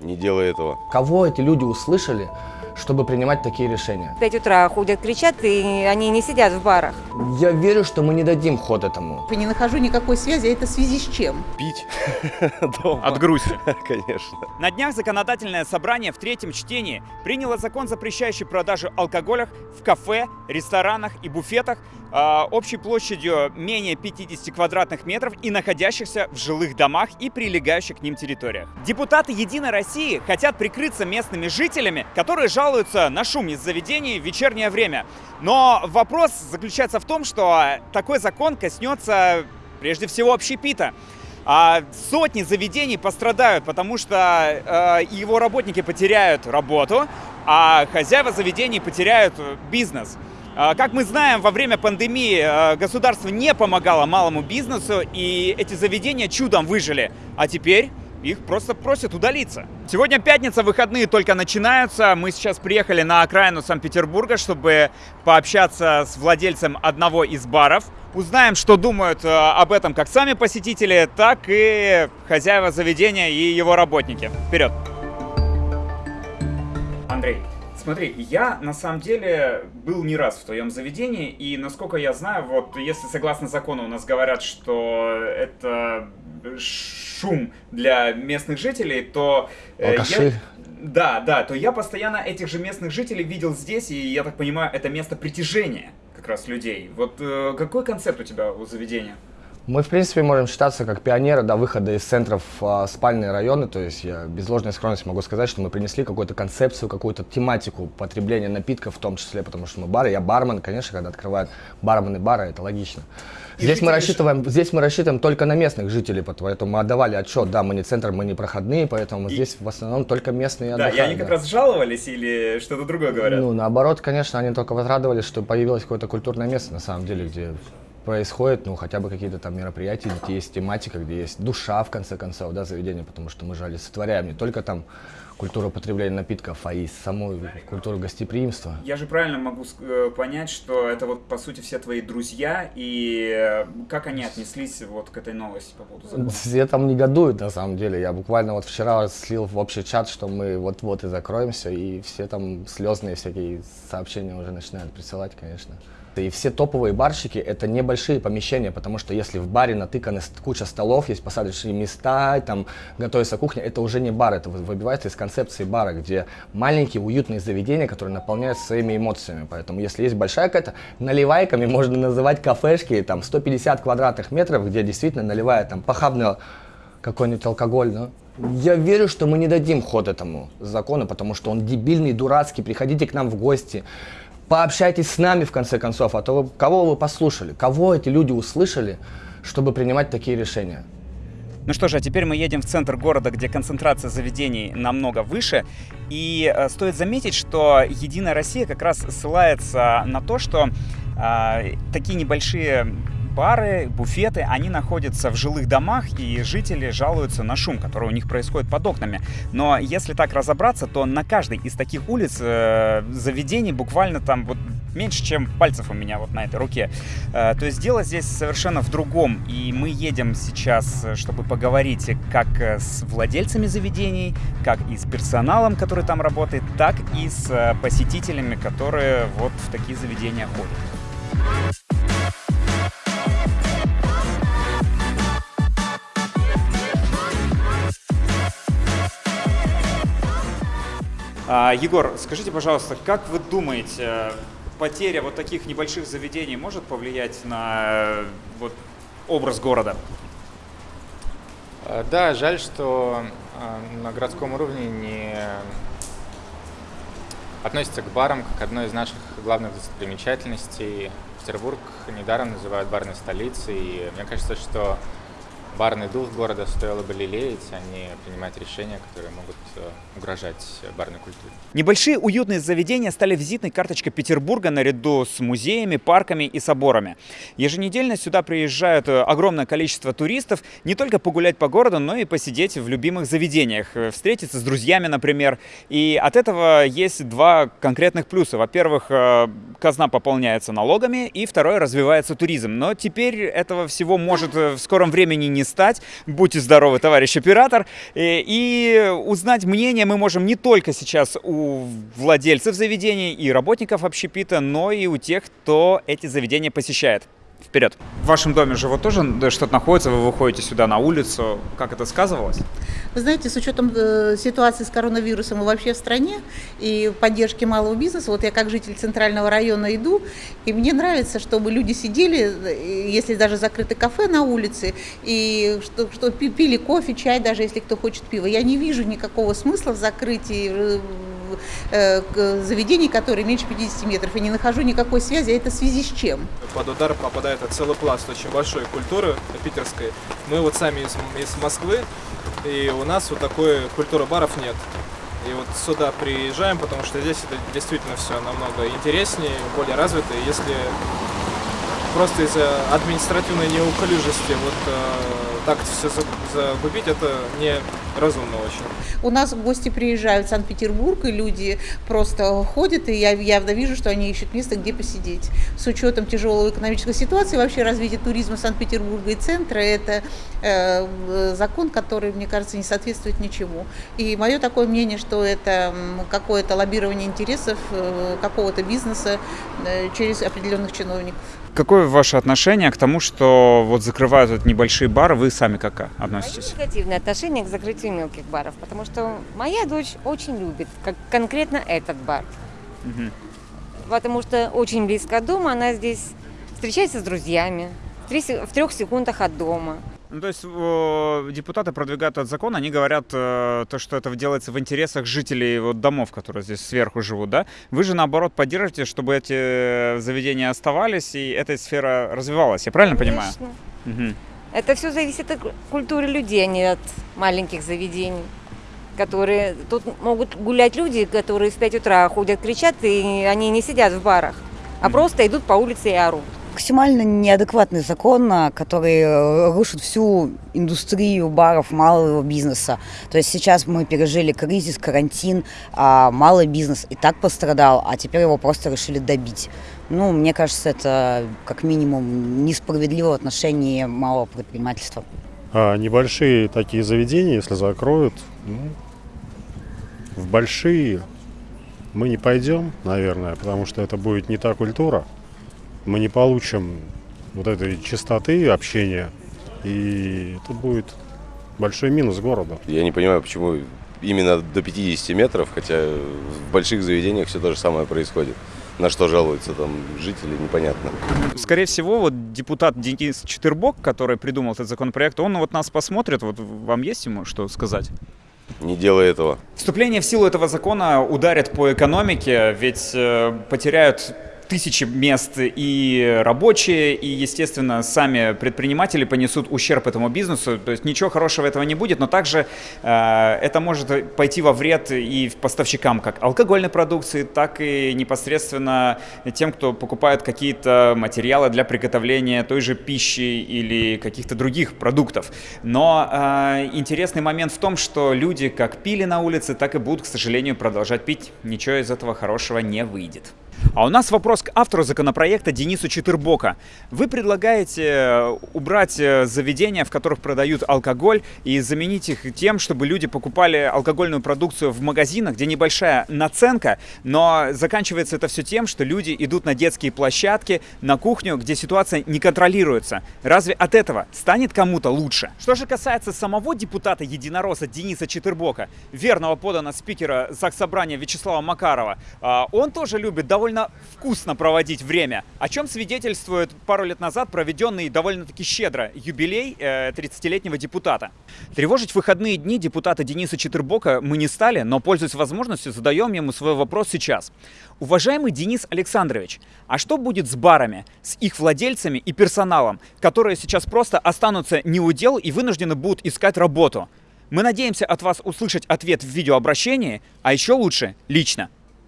не делай этого. Кого эти люди услышали, чтобы принимать такие решения? В 5 утра ходят, кричат, и они не сидят в барах. Я верю, что мы не дадим ход этому. Я не нахожу никакой связи, а это в связи с чем? Пить дома. От грусти. Конечно. На днях законодательное собрание в третьем чтении приняло закон, запрещающий продажу алкоголя в кафе, ресторанах и буфетах а, общей площадью менее 50 квадратных метров и находящихся в жилых домах и прилегающих к ним территориях. Депутаты «Единой России» хотят прикрыться местными жителями, которые жалуются на шум из заведений в вечернее время. Но вопрос заключается в том, что такой закон коснется прежде всего общепита. А сотни заведений пострадают, потому что э, его работники потеряют работу, а хозяева заведений потеряют бизнес. Э, Как мы знаем, во время пандемии э, государство не помогало малому бизнесу, и эти заведения чудом выжили. А теперь их просто просят удалиться. Сегодня пятница, выходные только начинаются. Мы сейчас приехали на окраину Санкт-Петербурга, чтобы пообщаться с владельцем одного из баров. Узнаем, что думают э, об этом как сами посетители, так и хозяева заведения и его работники. Вперед! Андрей, смотри, я на самом деле был не раз в твоем заведении, и насколько я знаю, вот если согласно закону у нас говорят, что это шум для местных жителей, то... э, Алкаши. я- Да, да, то я постоянно этих же местных жителей видел здесь, и я так понимаю, это место притяжения как раз людей. Вот э, какой концепт у тебя у заведения? Мы, в принципе, можем считаться как пионеры до выхода из центров а, спальные районы. То есть я без ложной скромности могу сказать, что мы принесли какую-то концепцию, какую-то тематику потребления напитков в том числе, потому что мы бары. Я бармен, конечно, когда открывают бармены бара, это логично. И Здесь мы, рассчитываем, здесь мы рассчитываем только на местных жителей, поэтому мы отдавали отчет, да, мы не центр, мы не проходные, поэтому И- здесь в основном только местные Да, и отдыхают, они как да. раз жаловались или что-то другое говорят? Ну, наоборот, конечно, они только возрадовались, что появилось какое-то культурное место, на самом деле, где происходит, ну, хотя бы какие-то там мероприятия, где есть тематика, где есть душа, в конце концов, да, заведения, потому что мы же олицетворяем не только там культуру потребления напитков, а и саму культуру гостеприимства. Я же правильно могу э, понять, что это вот по сути все твои друзья, и э, как они отнеслись вот к этой новости по поводу закона? Все там негодуют, на самом деле. Я буквально вот вчера слил в общий чат, что мы вот-вот и закроемся, и все там слезные всякие сообщения уже начинают присылать, конечно. И все топовые барщики — это небольшие помещения, потому что если в баре натыканы куча столов, есть посадочные места, там готовится кухня, это уже не бар, это вы- выбивается из концепции бара, где маленькие уютные заведения, которые наполняют своими эмоциями. Поэтому если есть большая какая-то, наливайками можно называть кафешки, там 150 квадратных метров, где действительно наливают там похабный какой-нибудь алкоголь, да? Я верю, что мы не дадим ход этому закону, потому что он дебильный, дурацкий. Приходите к нам в гости, пообщайтесь с нами в конце концов, а то вы, кого вы послушали, кого эти люди услышали, чтобы принимать такие решения. Ну что же, а теперь мы едем в центр города, где концентрация заведений намного выше. И э, стоит заметить, что Единая Россия как раз ссылается на то, что э, такие небольшие бары, буфеты, они находятся в жилых домах, и жители жалуются на шум, который у них происходит под окнами. Но если так разобраться, то на каждой из таких улиц э, заведений буквально там вот меньше, чем пальцев у меня вот на этой руке. Э, То есть дело здесь совершенно в другом. И мы едем сейчас, э, чтобы поговорить как э, с владельцами заведений, как и с персоналом, который там работает, так и с э, посетителями, которые вот в такие заведения ходят. Егор, скажите, пожалуйста, как вы думаете, потеря вот таких небольших заведений может повлиять на э, вот, образ города? Э, Да, жаль, что э, на городском уровне не относится к барам как одной из наших главных достопримечательностей. Петербург недаром называют барной столицей, и мне кажется, что барный дух города стоило бы лелеять, а не принимать решения, которые могут э, угрожать барной культуре. Небольшие уютные заведения стали визитной карточкой Петербурга наряду с музеями, парками и соборами. Еженедельно сюда приезжают э, огромное количество туристов не только погулять по городу, но и посидеть в любимых заведениях, э, встретиться с друзьями, например. И от этого есть два конкретных плюса. Во-первых, казна пополняется налогами, и второе, развивается туризм. Но теперь этого всего может в скором времени не стать. Будьте здоровы, товарищ оператор. Э, И узнать мнение мы можем не только сейчас у владельцев заведений и работников общепита, но и у тех, кто эти заведения посещает. Вперед. В вашем доме же вот тоже что-то находится, вы выходите сюда на улицу. Как это сказывалось? Вы знаете, с учетом э, ситуации с коронавирусом и вообще в стране, и поддержки малого бизнеса, вот я как житель центрального района иду, и мне нравится, чтобы люди сидели, э, если даже закрыты кафе на улице, и что, что пи- пили кофе, чай, даже если кто хочет пива. Я не вижу никакого смысла в закрытии э, заведений, которые меньше 50 метров, и не нахожу никакой связи, а это в связи с чем? под удар попадает целый пласт очень большой культуры питерской. Мы вот сами из, из Москвы, и у нас вот такой культуры баров нет. И вот сюда приезжаем, потому что здесь это действительно все намного интереснее, более развито. И Если просто из-за административной неуклюжести вот э, так все закупить, это неразумно очень. У нас гости приезжают в Санкт-Петербург, и люди просто ходят, и я явно вижу, что они ищут место, где посидеть. С учетом тяжелой экономической ситуации, вообще развитие туризма Санкт-Петербурга и центра, это э, закон, который, мне кажется, не соответствует ничему. И мое такое мнение, что это какое-то лоббирование интересов э, какого-то бизнеса э, через определенных чиновников. Какое ваше отношение к тому, что вот закрывают вот небольшие бары? Вы сами как Мое относитесь? негативное отношение к закрытию мелких баров, потому что моя дочь очень любит как конкретно этот бар. Мгм. Потому что очень близко от дома, она здесь встречается с друзьями, в, трех секундах от дома. Ну, то есть э, депутаты продвигают этот закон, они говорят, э, то, что это делается в интересах жителей вот, домов, которые здесь сверху живут, да? Вы же, наоборот, поддерживаете, чтобы эти заведения оставались и эта сфера развивалась, я правильно понимаю? Конечно. Это все зависит от культуры людей, а не от маленьких заведений. Которые тут могут гулять люди, которые в 5 утра ходят, кричат, и они не сидят в барах, а просто идут по улице и орут. максимально неадекватный закон, а, который э, рушит всю индустрию баров, малого бизнеса. То есть сейчас мы пережили кризис, карантин, а малый бизнес и так пострадал, а теперь его просто решили добить. Ну, мне кажется, это как минимум несправедливо в отношении малого предпринимательства. А небольшие такие заведения, если закроют, ну, в большие мы не пойдем, наверное, потому что это будет не та культура. Мы не получим вот этой чистоты общения, и это будет большой минус города. Я не понимаю, почему именно до 50 метров, хотя в больших заведениях все то же самое происходит. На что жалуются там жители, непонятно. Скорее всего, вот депутат Денис Четырбок, который придумал этот законопроект, он вот нас посмотрит, вот вам есть ему что сказать? Не делай этого. Вступление в силу этого закона ударит по экономике, ведь э, потеряют тысячи мест и рабочие, и, естественно, сами предприниматели понесут ущерб этому бизнесу. То есть ничего хорошего этого не будет, но также э, это может пойти во вред и поставщикам как алкогольной продукции, так и непосредственно тем, кто покупает какие-то материалы для приготовления той же пищи или каких-то других продуктов. Но э, интересный момент в том, что люди как пили на улице, так и будут, к сожалению, продолжать пить. Ничего из этого хорошего не выйдет. А у нас вопрос к автору законопроекта Денису Четырбока. Вы предлагаете э, убрать э, заведения, в которых продают алкоголь, и заменить их тем, чтобы люди покупали алкогольную продукцию в магазинах, где небольшая наценка, но заканчивается это все тем, что люди идут на детские площадки, на кухню, где ситуация не контролируется. Разве от этого станет кому-то лучше? Что же касается самого депутата Единоросса Дениса Четырбока, верного подана спикера Заксобрания Вячеслава Макарова, а, он тоже любит довольно вкусно проводить время, о чем свидетельствует пару лет назад проведенный довольно-таки щедро юбилей э, 30-летнего депутата. Тревожить выходные дни депутата Дениса Четырбока мы не стали, но, пользуясь возможностью, задаем ему свой вопрос сейчас. Уважаемый Денис Александрович, а что будет с барами, с их владельцами и персоналом, которые сейчас просто останутся не у дел и вынуждены будут искать работу? Мы надеемся от вас услышать ответ в видеообращении, а еще лучше лично.